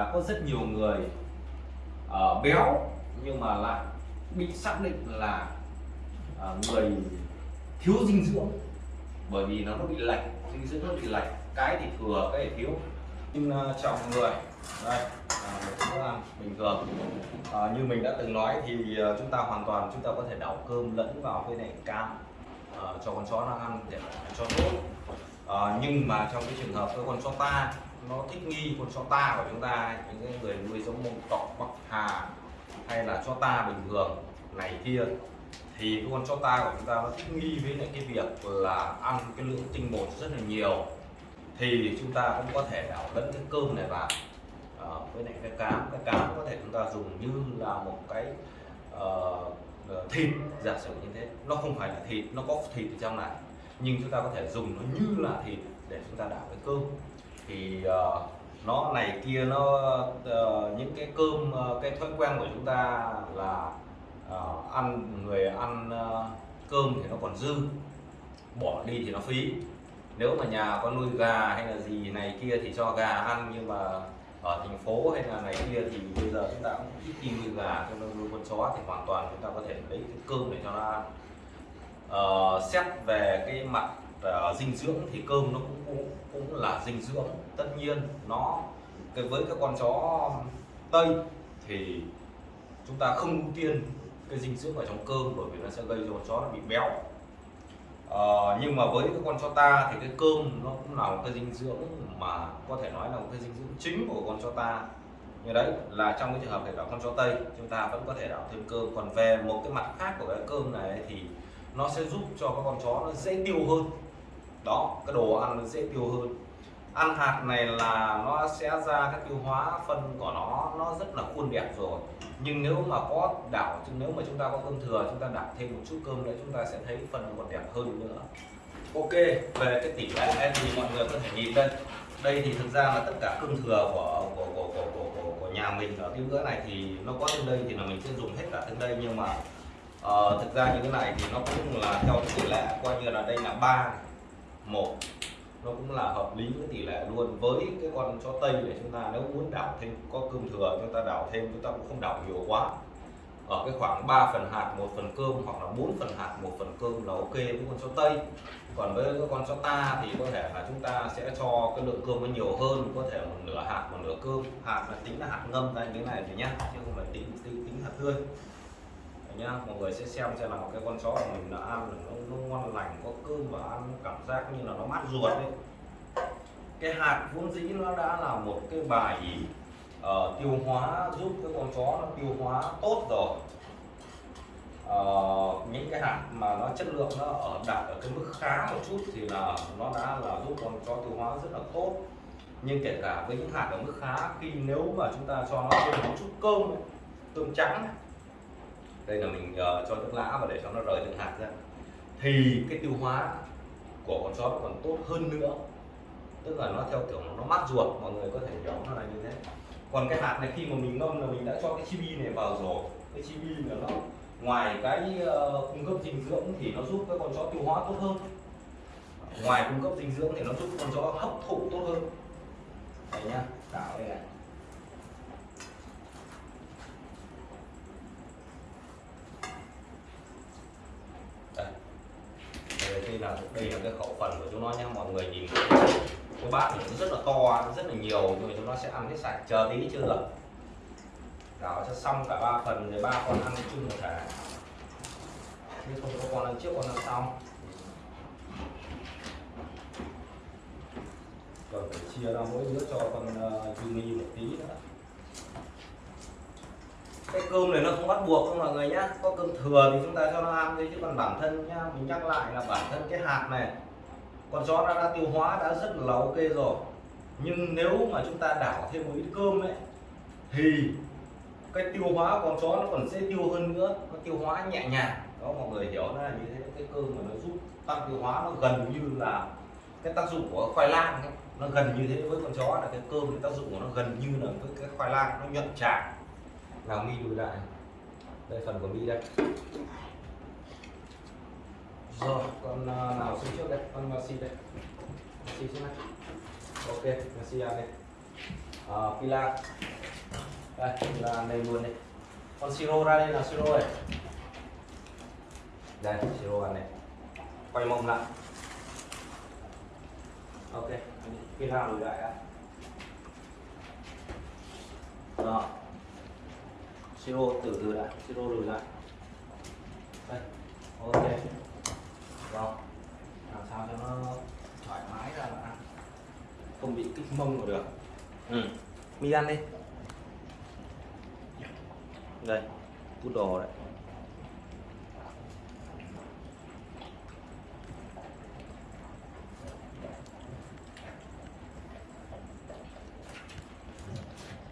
là có rất nhiều người uh, béo nhưng mà lại bị xác định là uh, người thiếu dinh dưỡng. Bởi vì nó nó bị lệch dinh dưỡng nó bị lệch cái thì thừa cái thì thiếu. Nhưng uh, chào mọi người đây à, một bữa ăn bình thường. À, như mình đã từng nói thì uh, chúng ta hoàn toàn chúng ta có thể đảo cơm lẫn vào cái này cam uh, cho con chó nó ăn để cho tốt. Uh, nhưng mà trong cái trường hợp cái con chó ta nó thích nghi con chó ta của chúng ta những người nuôi giống mông cọc bắc hà hay là cho ta bình thường này kia thì cái con chó ta của chúng ta nó thích nghi với lại cái việc là ăn cái lượng tinh bột rất là nhiều. Thì chúng ta cũng có thể đảo lẫn cái cơm này vào à, với lại cái cám. Cái cám có thể chúng ta dùng như là một cái uh, thịt giả sử như thế. Nó không phải là thịt nó có thịt ở trong này nhưng chúng ta có thể dùng nó như là thịt để chúng ta đảo cái cơm thì uh, nó này kia nó uh, những cái cơm uh, cái thói quen của chúng ta là uh, ăn người ăn uh, cơm thì nó còn dư bỏ đi thì nó phí. Nếu mà nhà có nuôi gà hay là gì này kia thì cho gà ăn nhưng mà ở thành phố hay là này kia thì bây giờ chúng ta cũng ít khi nuôi gà cho nên nuôi con chó thì hoàn toàn chúng ta có thể lấy cái cơm để cho nó ăn. Uh, xét về cái mặt uh, dinh dưỡng thì cơm nó cũng, cũng cũng là dinh dưỡng. Tất nhiên nó cái với cái con chó tây thì chúng ta không ưu tiên cái dinh dưỡng ở trong cơm bởi vì nó sẽ gây cho con chó nó bị béo. Uh, nhưng mà với cái con chó ta thì cái cơm nó cũng là một cái dinh dưỡng mà có thể nói là một cái dinh dưỡng chính của con chó ta. Như đấy là trong cái trường hợp để đảo con chó tây chúng ta vẫn có thể đảo thêm cơm. Còn về một cái mặt khác của cái cơm này thì nó sẽ giúp cho các con chó nó dễ tiêu hơn đó cái đồ ăn nó dễ tiêu hơn. Ăn hạt này là nó sẽ ra các tiêu hóa phân của nó nó rất là khuôn đẹp rồi. Nhưng nếu mà có đảo nếu mà chúng ta có cơm thừa chúng ta đảo thêm một chút cơm nữa chúng ta sẽ thấy phần còn đẹp hơn nữa. Ok về cái tỷ lệ thì mọi người có thể nhìn đây. Đây thì thực ra là tất cả cơm thừa của của của của, của, của, của nhà mình ở cái bữa này thì nó có trên đây thì là mình sẽ dùng hết cả trên đây. Nhưng mà uh, thực ra như thế này thì nó cũng là theo tỷ lệ coi như là đây là ba một nó cũng là hợp lý với tỷ lệ luôn. Với cái con chó tây để chúng ta nếu muốn đảo thêm có cơm thừa chúng ta đảo thêm chúng ta cũng không đảo nhiều quá. Ở cái khoảng 3 phần hạt một phần cơm hoặc là 4 phần hạt một phần cơm là ok với con chó tây. Còn với cái con chó ta thì có thể là chúng ta sẽ cho cái lượng cơm nó nhiều hơn có thể một nửa hạt một nửa cơm. Hạt là tính là hạt ngâm ra như thế này thì nhá chứ không phải tính tính, tính hạt tươi nhá mọi người sẽ xem xem là một cái con chó của mình nó ăn nó, nó ngon lành có cơm và ăn cảm giác như là nó mát ruột đấy cái hạt vốn dĩ nó đã là một cái bài uh, tiêu hóa giúp cái con chó nó tiêu hóa tốt rồi. Uh, những cái hạt mà nó chất lượng nó ở đạt ở cái mức khá một chút thì là nó đã là giúp con chó tiêu hóa rất là tốt. Nhưng kể cả với những hạt ở mức khá khi nếu mà chúng ta cho nó thêm một chút cơm cơm trắng đây là mình uh, cho nước lã và để cho nó rời từng hạt ra. Thì cái tiêu hóa của con chó còn tốt hơn nữa. Tức là nó theo kiểu nó mát ruột mọi người có thể hiểu nó là như thế. Còn cái hạt này khi mà mình ngâm là mình đã cho cái chibi này vào rồi. Cái chibi là nó ngoài cái uh, cung cấp dinh dưỡng thì nó giúp cái con chó tiêu hóa tốt hơn. Ngoài cung cấp dinh dưỡng thì nó giúp con chó hấp thụ tốt hơn. Đây nhá tạo đây này. Đây là đây là cái khẩu phần của chúng nó nhé mọi người nhìn. Cái bát thì nó rất là to rất là nhiều nhưng mà chúng nó sẽ ăn hết sạch chờ tí chưa được. Đảo cho xong cả ba phần rồi ba con ăn chung một thể. Chứ không có con ăn trước con ăn sau. Rồi phải chia ra mỗi đứa cho con ờ, uh, Juni một tí nữa cái cơm này nó không bắt buộc không mọi người nhá. Có cơm thừa thì chúng ta cho nó ăn đi chứ còn bản thân nhá mình nhắc lại là bản thân cái hạt này con chó đã, đã tiêu hóa đã rất là ok rồi. Nhưng nếu mà chúng ta đảo thêm một ít cơm ấy thì cái tiêu hóa con chó nó còn dễ tiêu hơn nữa nó tiêu hóa nhẹ nhàng. Đó mọi người hiểu nó là như thế cái cơm mà nó giúp tăng tiêu hóa nó gần như là cái tác dụng của khoai lang ấy. nó gần như thế với con chó là cái cơm thì tác dụng của nó gần như là với cái khoai lang nó nhuận tràng nào mi lùi lại. Đây phần của mi đây. Rồi con à, nào xuống trước đây. Con à, Messi đây. Messi trước này ok Messi đây. À, Pila đây là này đây luôn đây. Con siro ra đây là siro này đây siro ăn này. Quay mông lại. Ok pila nào lùi lại đã rồi siro từ từ đã. Siro lùi lại. Đây ok. Rồi làm sao cho nó thoải mái ra là không bị kích mông vào được. Ừ. Mi ăn đi. Đây bút đồ đấy.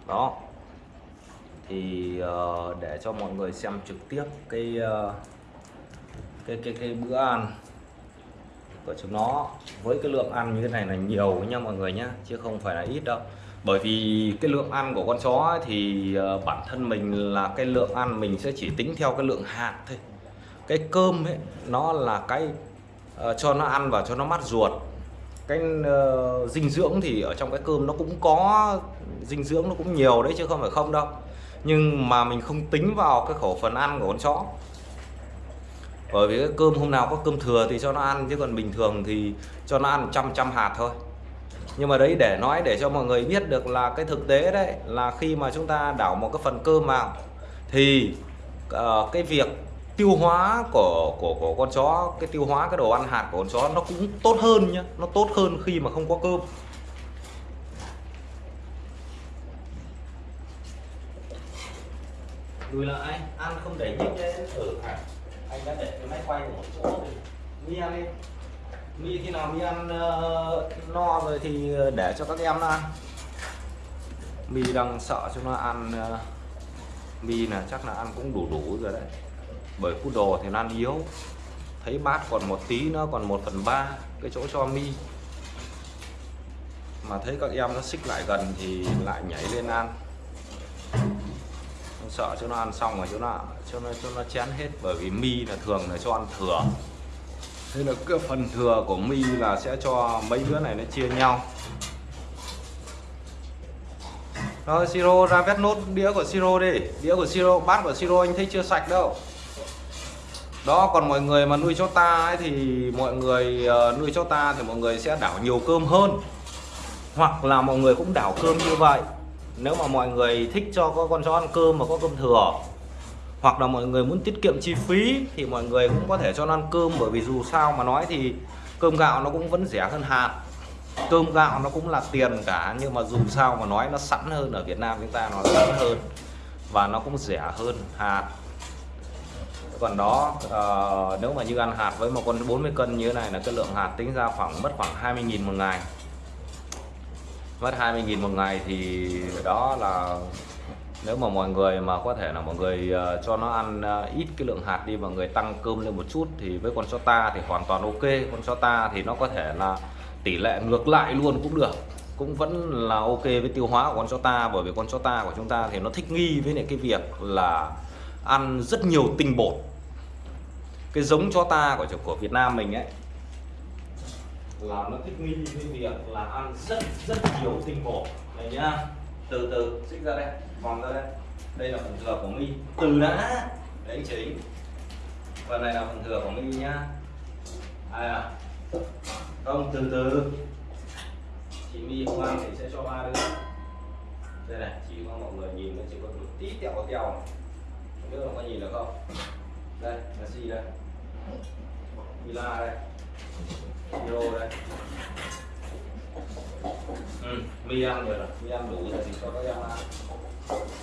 Đó thì uh, để cho mọi người xem trực tiếp cái uh, cái cái cái bữa ăn của chúng nó. Với cái lượng ăn như thế này là nhiều nha mọi người nhá chứ không phải là ít đâu. Bởi vì cái lượng ăn của con chó ấy thì uh, bản thân mình là cái lượng ăn mình sẽ chỉ tính theo cái lượng hạt thôi. Cái cơm ấy nó là cái uh, cho nó ăn và cho nó mát ruột. Cái uh, dinh dưỡng thì ở trong cái cơm nó cũng có dinh dưỡng nó cũng nhiều đấy chứ không phải không đâu nhưng mà mình không tính vào cái khẩu phần ăn của con chó. Bởi vì cái cơm hôm nào có cơm thừa thì cho nó ăn chứ còn bình thường thì cho nó ăn trăm trăm hạt thôi. Nhưng mà đấy để nói để cho mọi người biết được là cái thực tế đấy là khi mà chúng ta đảo một cái phần cơm vào thì uh, cái việc tiêu hóa của của của con chó cái tiêu hóa cái đồ ăn hạt của con chó nó cũng tốt hơn nhá nó tốt hơn khi mà không có cơm. Lùi lại ăn không để nhích lên ở hả anh đã để cái máy quay ở một chỗ thì mi ăn đi. Mi khi nào mi ăn uh, no rồi thì ờ, để cho các em nó ăn. Mi đang sợ cho nó ăn uh, mi là chắc là ăn cũng đủ đủ rồi đấy. Bởi cú đồ thì nó ăn yếu. Thấy bát còn một tí nó còn một phần ba cái chỗ cho mi. Mà thấy các em nó xích lại gần thì lại nhảy lên ăn sợ cho nó ăn xong rồi chỗ nó cho nó cho nó chén hết bởi vì mi là thường là cho ăn thừa. Thế là cái phần thừa của mi là sẽ cho mấy đứa này nó chia nhau. Rồi siro ra vét nốt đĩa của siro đi. Đĩa của siro bát của siro anh thấy chưa sạch đâu. Đó còn mọi người mà nuôi chó ta ấy thì mọi người uh, nuôi chó ta thì mọi người sẽ đảo nhiều cơm hơn. Hoặc là mọi người cũng đảo cơm như vậy nếu mà mọi người thích cho có con chó ăn cơm mà có cơm thừa hoặc là mọi người muốn tiết kiệm chi phí thì mọi người cũng có thể cho nó ăn cơm bởi vì dù sao mà nói thì cơm gạo nó cũng vẫn rẻ hơn hạt cơm gạo nó cũng là tiền cả nhưng mà dù sao mà nói nó sẵn hơn ở Việt Nam chúng ta nó sẵn hơn và nó cũng rẻ hơn hạt còn đó uh, nếu mà như ăn hạt với một con 40 cân như thế này là cái lượng hạt tính ra khoảng mất khoảng 20.000 một ngày mất 20.000 một ngày thì đó là nếu mà mọi người mà có thể là mọi người ờ, cho nó ăn ờ, ít cái lượng hạt đi mọi người tăng cơm lên một chút thì với con chó ta thì hoàn toàn ok. Con chó ta thì nó có thể là tỷ lệ ngược lại luôn cũng được. Cũng vẫn là ok với tiêu hóa của con chó ta, bởi vì con chó ta của chúng ta thì nó thích nghi với lại cái việc là ăn rất nhiều tinh bột. Cái giống chó ta của của Việt Nam mình ấy là nó thích nghi với việc là ăn rất rất nhiều tinh bột. Này nhá, từ từ, xích ra đây, vòng ra đây. Đây là phần thừa của mi từ đã. Đấy chính phần này là phần thừa của mi nhá. À. Không, từ từ. Chị mi không ăn thì sẽ cho ba đứa. Đây này chỉ có mọi người nhìn nó chỉ có một tí tẹo tẹo không biết là có nhìn được không? Đây, là gì đây. Mila đây. Hero đây. Ừ, mi ăn rồi mi ăn đủ rồi thì cho nó em ăn.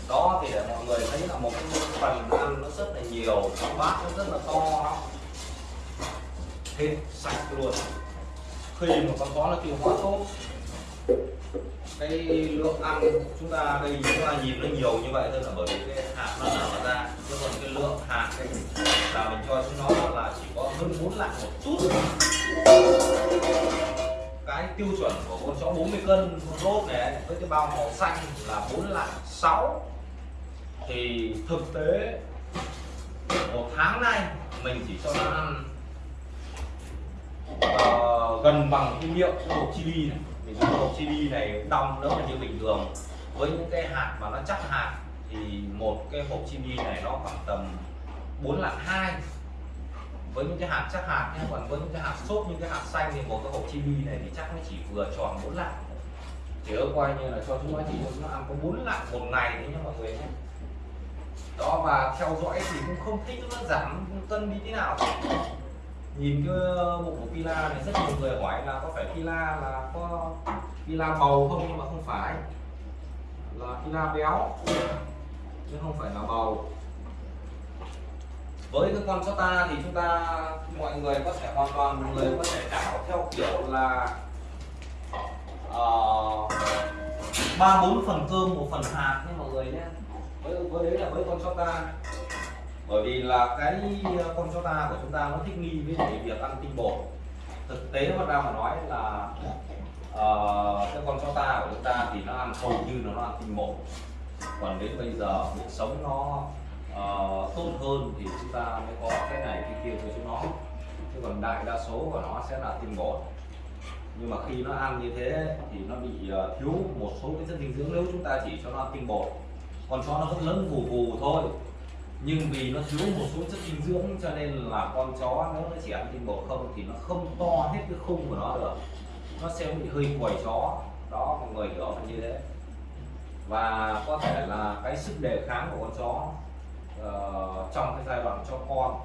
Đó thì để mọi người thấy là một cái phần ăn nó rất là nhiều bát nó rất là to. Hết sạch luôn. Khi mà con có nó tiêu hóa tốt cái lượng ăn chúng ta đây chúng ta nhìn nó nhiều như vậy thôi là bởi vì cái hạt nó nở ra. Chứ còn cái lượng hạt ấy là mình cho chúng nó là chỉ có hơn bốn lạng một chút cái tiêu chuẩn của con chó 40 cân con rốt này với cái bao màu xanh là 4 lạng 6 thì thực tế một tháng nay mình chỉ cho nó ăn uh, gần bằng cái miệng của hộp chili này mình dùng hộp cd này đong nếu mà như bình thường. Với những cái hạt mà nó chắc hạt, thì một cái hộp cd này nó khoảng tầm 4 lạng hai. Với những cái hạt chắc hạt nhé, còn với những cái hạt xốp, những cái hạt xanh thì một cái hộp chibi này thì chắc nó chỉ vừa tròn 4 lạng thì ơ coi như là cho chúng nó chỉ nó ăn có 4 lạng một ngày đấy nhé mọi người nhé. Đó, và theo dõi thì cũng không thích nó giảm cân đi thế nào nhìn cái ờ, bụng của Pila này rất nhiều người hỏi là có phải Pila là có Pila bầu không nhưng mà không phải. Là Pila béo chứ không phải là bầu với cái con chó ta thì chúng ta mọi người có thể hoàn toàn mọi người có thể đảo theo kiểu là ba ba bốn phần cơm một phần hạt nha mọi người nhé. Với, với đấy là với con chó ta bởi vì là cái ờ, con chó ta của chúng ta nó thích nghi với cái việc ăn tinh bột. Thực tế nó ra mà nói là uh, cái con chó ta của chúng ta thì nó ăn hầu như là nó ăn tinh bột. Còn đến bây giờ cuộc sống nó uh, tốt hơn thì chúng ta mới có cái này cái kia cho chúng nó. Chứ còn đại đa số của nó sẽ là tinh bột. Nhưng mà khi nó ăn như thế thì nó bị thiếu một số cái chất dinh dưỡng. Nếu chúng ta chỉ cho nó ăn tinh bột con chó nó vẫn lớn vù vù thôi nhưng vì nó thiếu một số chất dinh dưỡng cho nên là con chó nếu nó chỉ ăn tinh bột không thì nó không to hết cái khung của nó được. Nó sẽ bị hơi quầy chó. Đó mọi người hiểu là như thế. Và có thể là cái sức đề kháng của con chó uh, trong cái giai đoạn cho con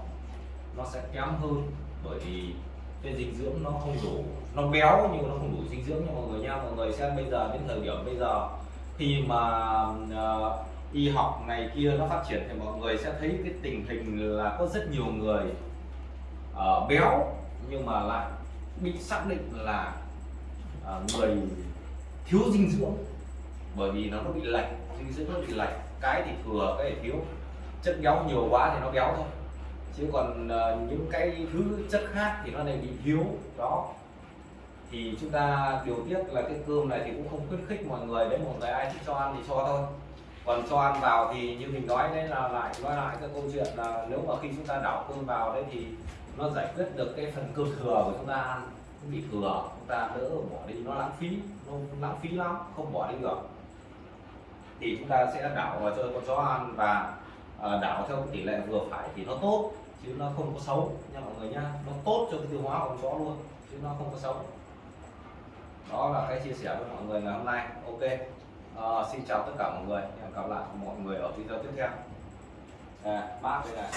nó sẽ kém hơn. Bởi vì cái dinh dưỡng nó không đủ nó béo nhưng nó không đủ dinh dưỡng nha mọi người nha. Mọi người xem bây giờ đến thời điểm bây giờ khi mà uh, y học này kia nó phát triển thì mọi người sẽ thấy cái tình hình là có rất nhiều người uh, béo nhưng mà lại bị xác định là uh, người thiếu dinh dưỡng. Bởi vì nó nó bị lệch dinh dưỡng nó bị lệch. Cái thì thừa cái thì thiếu. Chất béo nhiều quá thì nó béo thôi. Chứ còn uh, những cái thứ chất khác thì nó lại bị thiếu. Đó. Thì chúng ta điều tiết là cái cơm này thì cũng không khuyến khích mọi người đấy mọi người ai thích cho ăn thì cho thôi còn cho ăn vào thì như mình nói đấy là lại nói lại cái câu chuyện là nếu mà khi chúng ta đảo cơm vào đấy thì nó giải quyết được cái phần cơm thừa của chúng ta ăn. Bị thừa, chúng ta đỡ bỏ đi, nó lãng phí, nó lãng phí lắm, không bỏ đi được. Thì chúng ta sẽ đảo vào cho con chó ăn và à, đảo theo tỷ lệ vừa phải thì nó tốt, chứ nó không có xấu. Nha mọi người nhá, nó tốt cho cái tiêu hóa của con chó luôn, chứ nó không có xấu. Đó là cái chia sẻ với mọi người ngày hôm nay. Ok à, xin chào tất cả mọi người. Hẹn gặp lại mọi người ở video tiếp theo. À, bát đây này.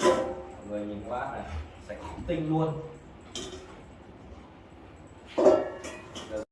Mọi người nhìn bát này. Sạch tinh luôn.